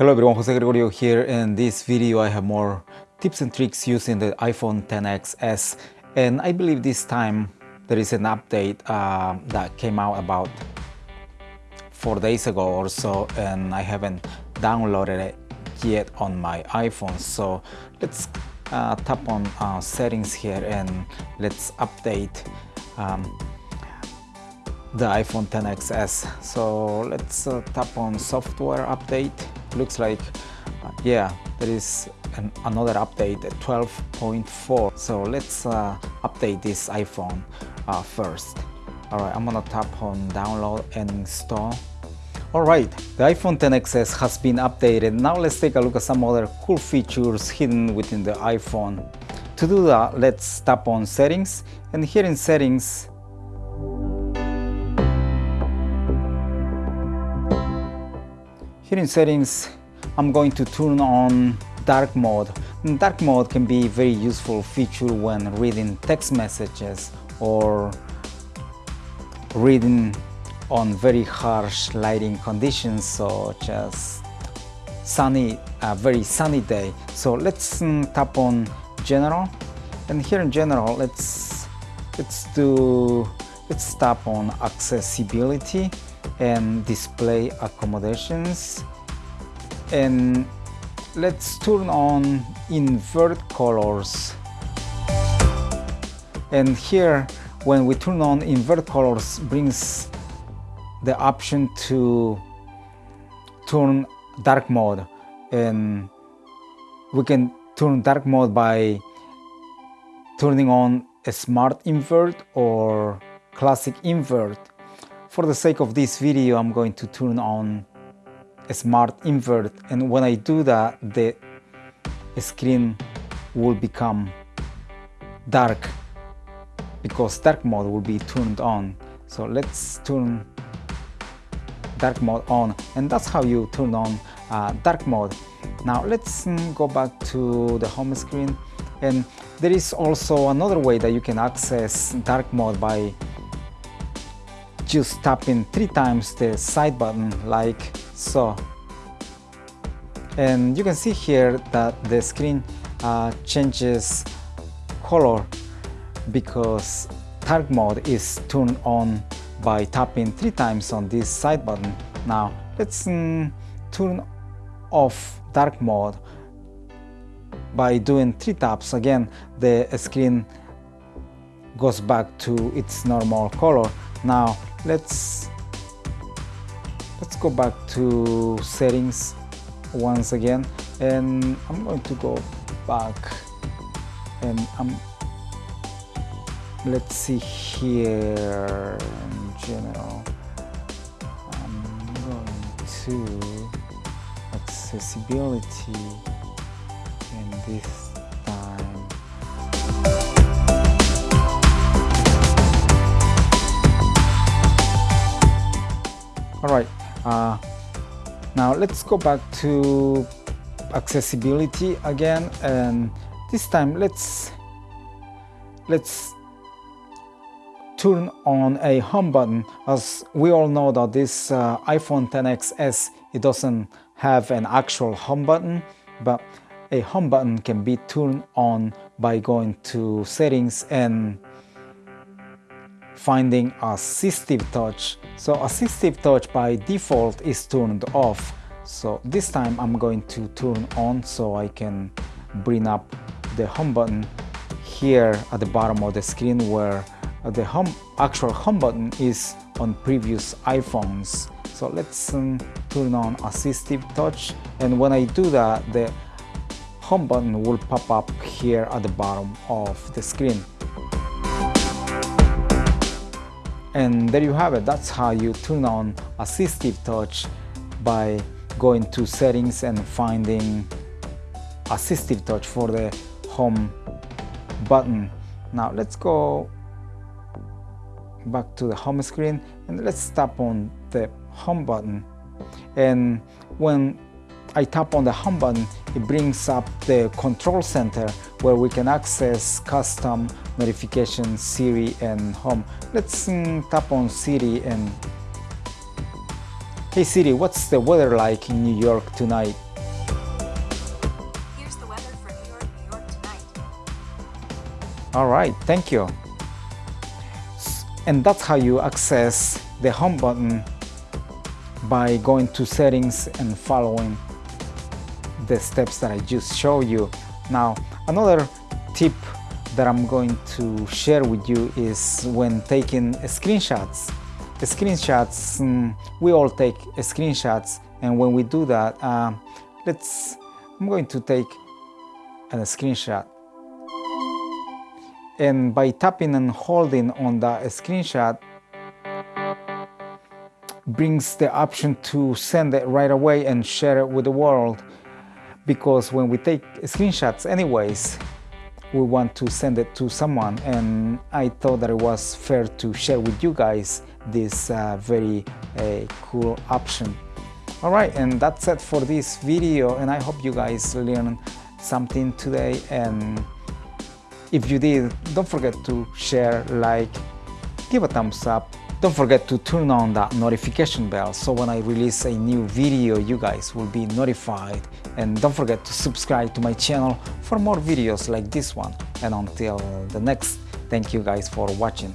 Hello everyone, Jose Gregorio here. In this video I have more tips and tricks using the iPhone 10XS and I believe this time there is an update uh, that came out about four days ago or so and I haven't downloaded it yet on my iPhone. So let's uh, tap on uh, settings here and let's update um, the iPhone 10XS so let's uh, tap on software update looks like uh, yeah there is an, another update at 12.4 so let's uh, update this iPhone uh, first alright I'm gonna tap on download and install Alright, the iPhone XS has been updated. Now let's take a look at some other cool features hidden within the iPhone. To do that, let's tap on settings and here in settings Here in settings, I'm going to turn on dark mode. Dark mode can be a very useful feature when reading text messages or reading on very harsh lighting conditions such as sunny, a very sunny day. So let's um, tap on general and here in general let's let's do let's tap on accessibility and display accommodations. And let's turn on invert colors. And here when we turn on invert colors brings the option to turn dark mode. And we can turn dark mode by turning on a smart invert or classic invert for the sake of this video, I'm going to turn on a smart invert and when I do that, the screen will become dark because dark mode will be turned on. So let's turn dark mode on and that's how you turn on uh, dark mode. Now let's um, go back to the home screen and there is also another way that you can access dark mode by just tapping three times the side button like so. And you can see here that the screen uh, changes color because dark mode is turned on by tapping three times on this side button. Now let's um, turn off dark mode by doing three taps. Again the screen goes back to its normal color. Now let's let's go back to settings once again. And I'm going to go back and I'm let's see here in general. I'm going to accessibility and this all right uh, now let's go back to accessibility again and this time let's let's turn on a home button. As we all know that this uh, iPhone XS it doesn't have an actual home button but a home button can be turned on by going to settings and finding assistive touch. So assistive touch by default is turned off. So this time I'm going to turn on so I can bring up the home button here at the bottom of the screen where the home actual home button is on previous iPhones. So let's um, turn on assistive touch and when I do that the home button will pop up here at the bottom of the screen. And there you have it, that's how you turn on assistive touch by going to settings and finding assistive touch for the home button. Now let's go back to the home screen and let's tap on the home button and when I tap on the home button, it brings up the control center where we can access custom notifications, Siri and home. Let's um, tap on Siri and Hey Siri, what's the weather like in New York tonight? Here's the weather for New York, New York tonight. Alright, thank you. And that's how you access the home button by going to settings and following the steps that I just showed you. Now, another tip that I'm going to share with you is when taking screenshots. Screenshots, um, we all take screenshots and when we do that, uh, let's, I'm going to take a screenshot and by tapping and holding on the screenshot brings the option to send it right away and share it with the world because when we take screenshots anyways we want to send it to someone and I thought that it was fair to share with you guys this uh, very uh, cool option. Alright and that's it for this video and I hope you guys learned something today. And if you did don't forget to share like give a thumbs up don't forget to turn on that notification bell so when I release a new video you guys will be notified. And don't forget to subscribe to my channel for more videos like this one. And until the next thank you guys for watching